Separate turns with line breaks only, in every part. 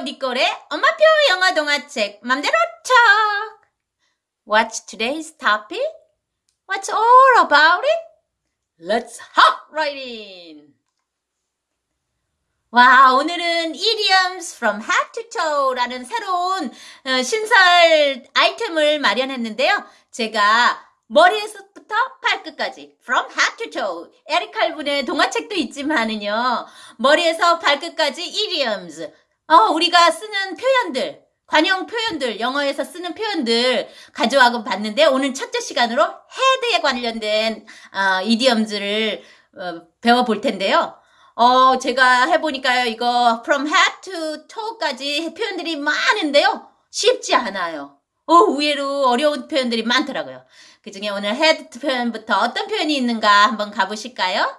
니꼴의 엄마표 영어 동화책 맘대로 척. What's today's topic? What's all about it? Let's hop right in. 와, 오늘은 idioms from head to toe라는 새로운 어, 신설 아이템을 마련했는데요. 제가 머리에서부터 발끝까지 from head to toe 에릭 칼분의 동화책도 있지만은요. 머리에서 발끝까지 idioms 어, 우리가 쓰는 표현들 관용 표현들, 영어에서 쓰는 표현들 가져와고 봤는데 오늘 첫째 시간으로 헤드에 관련된 어, 이디엄즈를 어, 배워볼 텐데요. 어, 제가 해보니까요, 이거 from head to toe까지 표현들이 많은데요. 쉽지 않아요. 어, 의외로 어려운 표현들이 많더라고요. 그 중에 오늘 head 표현부터 어떤 표현이 있는가 한번 가보실까요?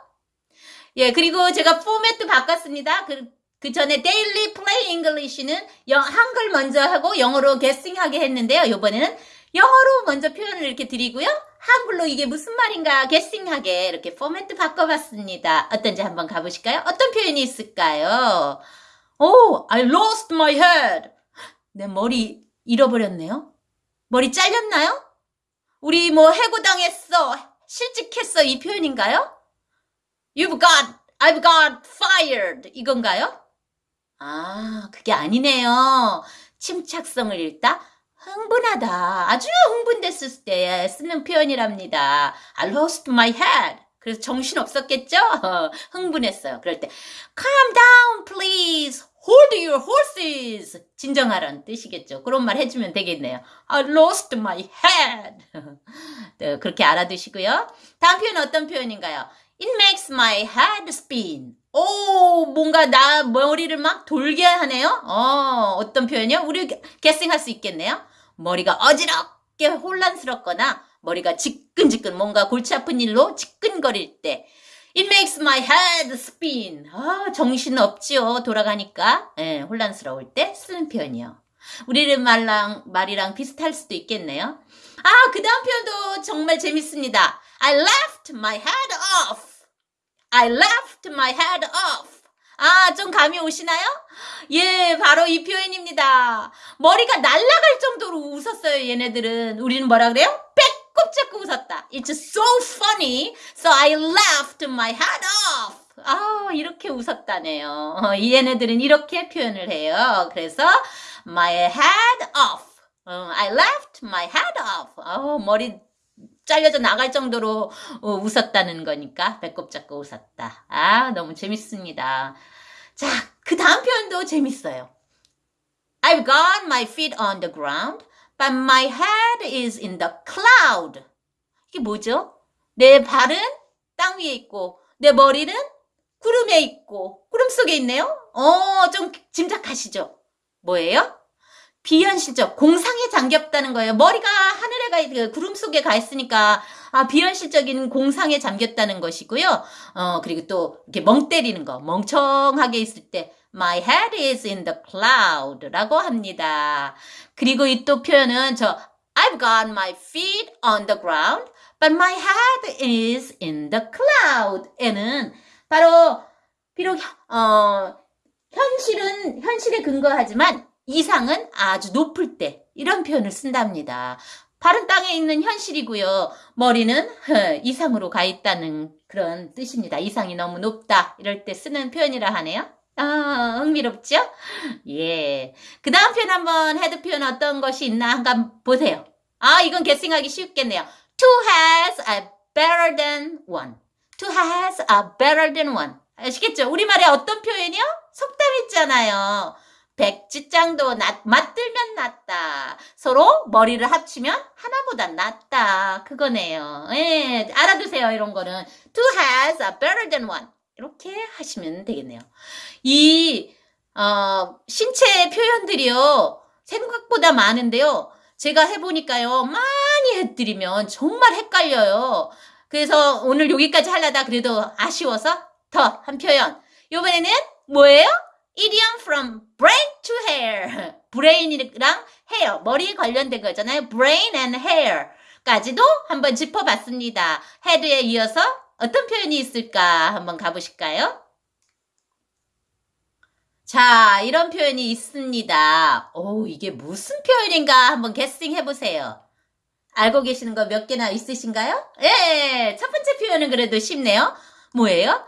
예, 그리고 제가 포맷도 바꿨습니다. 그, 그 전에 Play English는 영, 한글 먼저 하고 영어로 게스팅하게 했는데요. 이번에는 영어로 먼저 표현을 이렇게 드리고요. 한글로 이게 무슨 말인가 게스팅하게 이렇게 포맷도 바꿔봤습니다. 어떤지 한번 가보실까요? 어떤 표현이 있을까요? 오, I lost my head. 내 머리 잃어버렸네요. 머리 잘렸나요? 우리 뭐 해고당했어, 실직했어 이 표현인가요? You've got, I've got fired 이건가요? 아, 그게 아니네요. 침착성을 잃다? 흥분하다. 아주 흥분됐을 때 쓰는 표현이랍니다. I lost my head. 그래서 정신 없었겠죠? 흥분했어요. 그럴 때 calm down please. hold your horses. 진정하라는 뜻이겠죠. 그런 말 해주면 되겠네요. I lost my head. 네, 그렇게 알아두시고요. 다음 표현 어떤 표현인가요? It makes my head spin. 오, 뭔가 나 머리를 막 돌게 하네요. 어, 어떤 표현이요? 우리 게싱할 수 있겠네요. 머리가 어지럽게 혼란스럽거나 머리가 지끈지끈 뭔가 골치 아픈 일로 지끈거릴 때 It makes my head spin. 아, 정신 없지요. 돌아가니까. 예, 혼란스러울 때 쓰는 표현이요. 우리는 말랑, 말이랑 비슷할 수도 있겠네요. 아, 그 다음 표현도 정말 재밌습니다. I left my head off. I left my head off. 아, 좀 감이 오시나요? 예, 바로 이 표현입니다. 머리가 날아갈 정도로 웃었어요, 얘네들은. 우리는 뭐라 그래요? 배꼽 잡고 웃었다. It's so funny, so I laughed my head off. 아, 이렇게 웃었다네요. 어, 이 얘네들은 이렇게 표현을 해요. 그래서 my head off. 어, I left my head off. 어, 머리 잘려져 나갈 정도로 어, 웃었다는 거니까 배꼽 잡고 웃었다. 아, 너무 재밌습니다. 자, 그 다음 표현도 재밌어요. I've got my feet on the ground, but my head is in the cloud. 이게 뭐죠? 내 발은 땅 위에 있고, 내 머리는 구름에 있고, 구름 속에 있네요? 어, 좀 짐작하시죠? 뭐예요? 비현실적, 공상에 잠겼다는 거예요. 머리가 하늘에 가, 그 구름 속에 가 있으니까, 아, 비현실적인 공상에 잠겼다는 것이고요. 어, 그리고 또, 이렇게 멍 때리는 거, 멍청하게 있을 때, My head is in the cloud 라고 합니다. 그리고 이 또 표현은 저, I've got my feet on the ground, but my head is in the cloud. 에는 바로, 비록, 어, 현실은, 현실에 근거하지만, 이상은 아주 높을 때 이런 표현을 쓴답니다. 발은 땅에 있는 현실이고요. 머리는 이상으로 가 있다는 그런 뜻입니다. 이상이 너무 높다 이럴 때 쓰는 표현이라 하네요. 아, 흥미롭죠? 예. 그 다음 표현 한번 head 표현 어떤 것이 있나 한번 보세요. 아, 이건 guessing하기 쉽겠네요. Two has a better than one. Two has a better than one. 아시겠죠? 우리말에 어떤 표현이요? 속담 있잖아요. 백지장도 낫, 맞들면 낫다. 서로 머리를 합치면 하나보다 낫다. 그거네요. 예, 알아두세요. 이런 거는. Two has a better than one. 이렇게 하시면 되겠네요. 이, 어, 신체 표현들이요. 생각보다 많은데요. 제가 해보니까요. 많이 해드리면 정말 헷갈려요. 그래서 오늘 여기까지 하려다 그래도 아쉬워서 더 한 표현. 이번에는 뭐예요? Idiom from brain to hair. 브레인이랑 헤어, 머리 관련된 거잖아요. brain and hair까지도 한번 짚어봤습니다. 헤드에 이어서 어떤 표현이 있을까 한번 가보실까요? 자, 이런 표현이 있습니다. 오, 이게 무슨 표현인가 한번 guessing 해보세요. 알고 계시는 거 몇 개나 있으신가요? 예, 첫 번째 표현은 그래도 쉽네요. 뭐예요?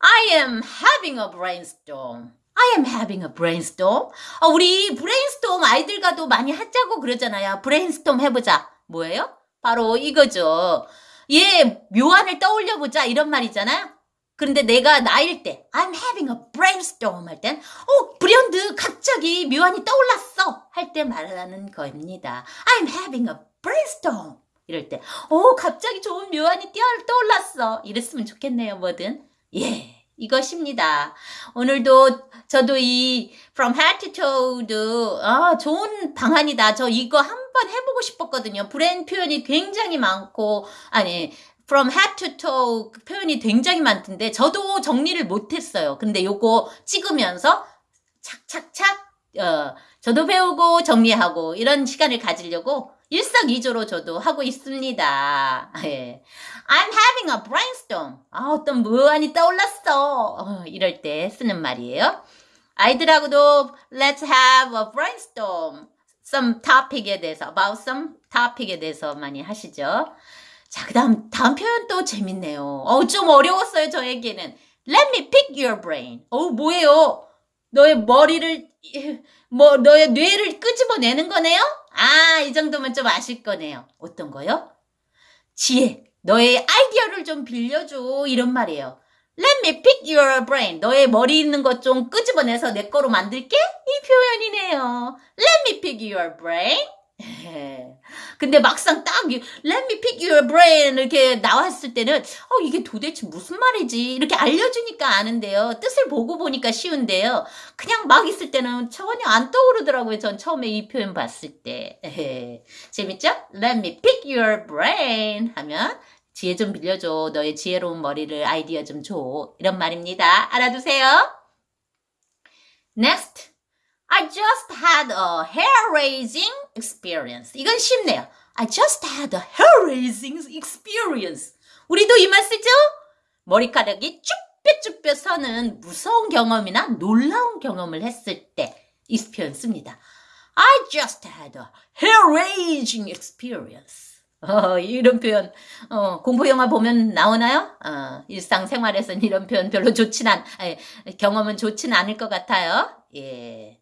I am having a brainstorm. I am having a brainstorm. 어, 우리 brainstorm 아이들과도 많이 하자고 그러잖아요. brainstorm 해보자. 뭐예요? 바로 이거죠. 예, 묘안을 떠올려보자. 이런 말이잖아요. 그런데 내가 나일 때 I'm having a brainstorm 할 땐 어, 브련드 갑자기 묘안이 떠올랐어 할 때 말하는 겁니다. I'm having a brainstorm 이럴 때 어, 갑자기 좋은 묘안이 뛰어 떠올랐어 이랬으면 좋겠네요 뭐든 예 이것입니다. 오늘도 저도 이 From Head to Toe도 아, 좋은 방안이다. 저 이거 한번 해보고 싶었거든요. 브랜 표현이 굉장히 많고 아니 from head to toe 그 표현이 굉장히 많던데 저도 정리를 못했어요. 근데 요거 찍으면서 착착착 어, 저도 배우고 정리하고 이런 시간을 가지려고 일석이조로 저도 하고 있습니다. 예. I'm having a brainstorm. 아, 어떤 무안이 떠올랐어. 어, 이럴 때 쓰는 말이에요. 아이들하고도 let's have a brainstorm. some topic에 대해서, about some topic에 대해서 많이 하시죠. 자, 그 다음, 다음 표현 또 재밌네요. 어, 좀 어려웠어요, 저에게는. Let me pick your brain. 어, 뭐예요? 너의 머리를, 뭐, 너의 뇌를 끄집어내는 거네요? 아, 이 정도면 좀 아실 거네요. 어떤 거요? 지혜, 너의 아이디어를 좀 빌려줘. 이런 말이에요. Let me pick your brain. 너의 머리 있는 것 좀 끄집어내서 내 거로 만들게? 이 표현이네요. Let me pick your brain. 근데 막상 딱 Let me pick your brain 이렇게 나왔을 때는 어 이게 도대체 무슨 말이지? 이렇게 알려주니까 아는데요. 뜻을 보고 보니까 쉬운데요. 그냥 막 있을 때는 전혀 안 떠오르더라고요 전 처음에 이 표현 봤을 때. 재밌죠? Let me pick your brain 하면 지혜 좀 빌려줘. 너의 지혜로운 머리를 아이디어 좀 줘. 이런 말입니다. 알아두세요. Next. I just had a hair-raising experience. 이건 쉽네요. I just had a hair-raising experience. 우리도 이 말 쓰죠? 머리카락이 쭈뼛쭈뼛 서는 무서운 경험이나 놀라운 경험을 했을 때 씁니다. I just had a hair-raising experience. 어, 이런 표현, 어, 공포 영화 보면 나오나요? 어, 일상생활에서는 이런 표현 별로 좋진 않, 아니, 경험은 좋진 않을 것 같아요. 예.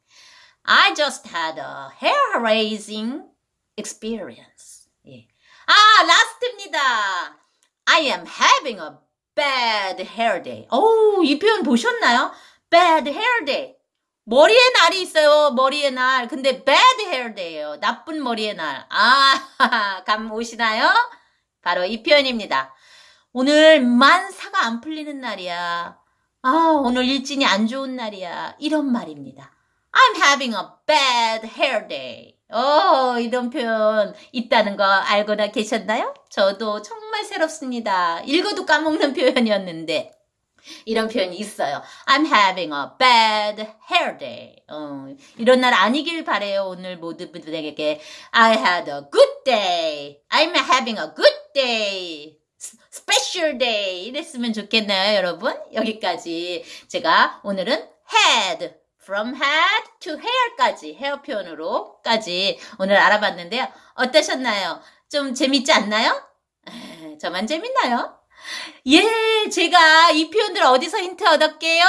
I just had a hair-raising experience. 예. 아, 라스트입니다. I am having a bad hair day. 오, 이 표현 보셨나요? bad hair day. 머리에 날이 있어요. 머리에 날. 근데 bad hair day예요. 나쁜 머리의 날. 아, 감 오시나요? 바로 이 표현입니다. 오늘 만사가 안 풀리는 날이야. 아, 오늘 일진이 안 좋은 날이야. 이런 말입니다. I'm having a bad hair day. 어, 이런 표현 있다는 거 알거나 계셨나요? 저도 정말 새롭습니다. 읽어도 까먹는 표현이었는데. 이런 표현이 있어요. I'm having a bad hair day. 어, 이런 날 아니길 바래요. 오늘 모두분들에게 I had a good day. I'm having a good day. special day. 이랬으면 좋겠나요, 여러분? 여기까지 제가 오늘은 had from head to hair까지 헤어 표현으로까지 오늘 알아봤는데요. 어떠셨나요? 좀 재밌지 않나요? 저만 재밌나요? 예, 제가 이 표현들 어디서 힌트 얻었게요?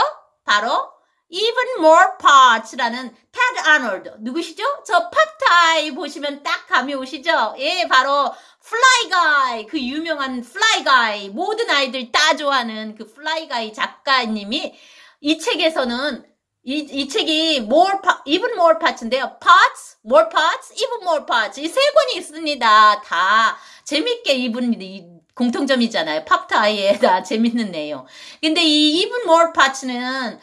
바로 even more parts라는 테드 아놀드 누구시죠? 저 팝타이 보시면 딱 감이 오시죠? 예, 바로 Fly Guy 그 유명한 Fly Guy 모든 아이들 다 좋아하는 그 Fly Guy 작가님이 이 책에서는 이, 이 책이 more, even more parts인데요. parts, more parts, even more parts. 이 세 권이 있습니다. 다 재밌는 게 이분 공통점이잖아요. 팝타이에 다 재밌는 내용. 근데 이 even more parts는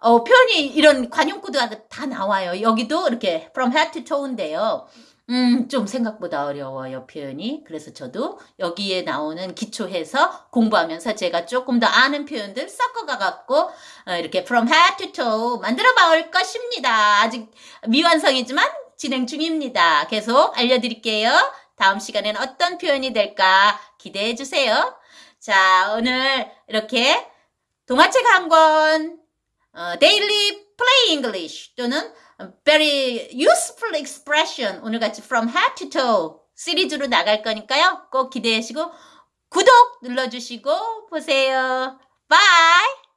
어, 표현이 이런 관용구들이 다 나와요. 여기도 이렇게 from head to toe인데요. 음, 좀 생각보다 어려워요, 표현이. 그래서 저도 여기에 나오는 기초해서 공부하면서 제가 조금 더 아는 표현들 섞어가갖고, 어, 이렇게 from head to toe 만들어 볼 것입니다. 아직 미완성이지만 진행 중입니다. 계속 알려드릴게요. 다음 시간에는 어떤 표현이 될까 기대해 주세요. 자, 오늘 이렇게 동화책 한 권, 어, 데일리 English 또는 very useful expression 오늘 같이 from head to toe 시리즈로 나갈 거니까요. 꼭 기대하시고 구독 눌러주시고 보세요. Bye!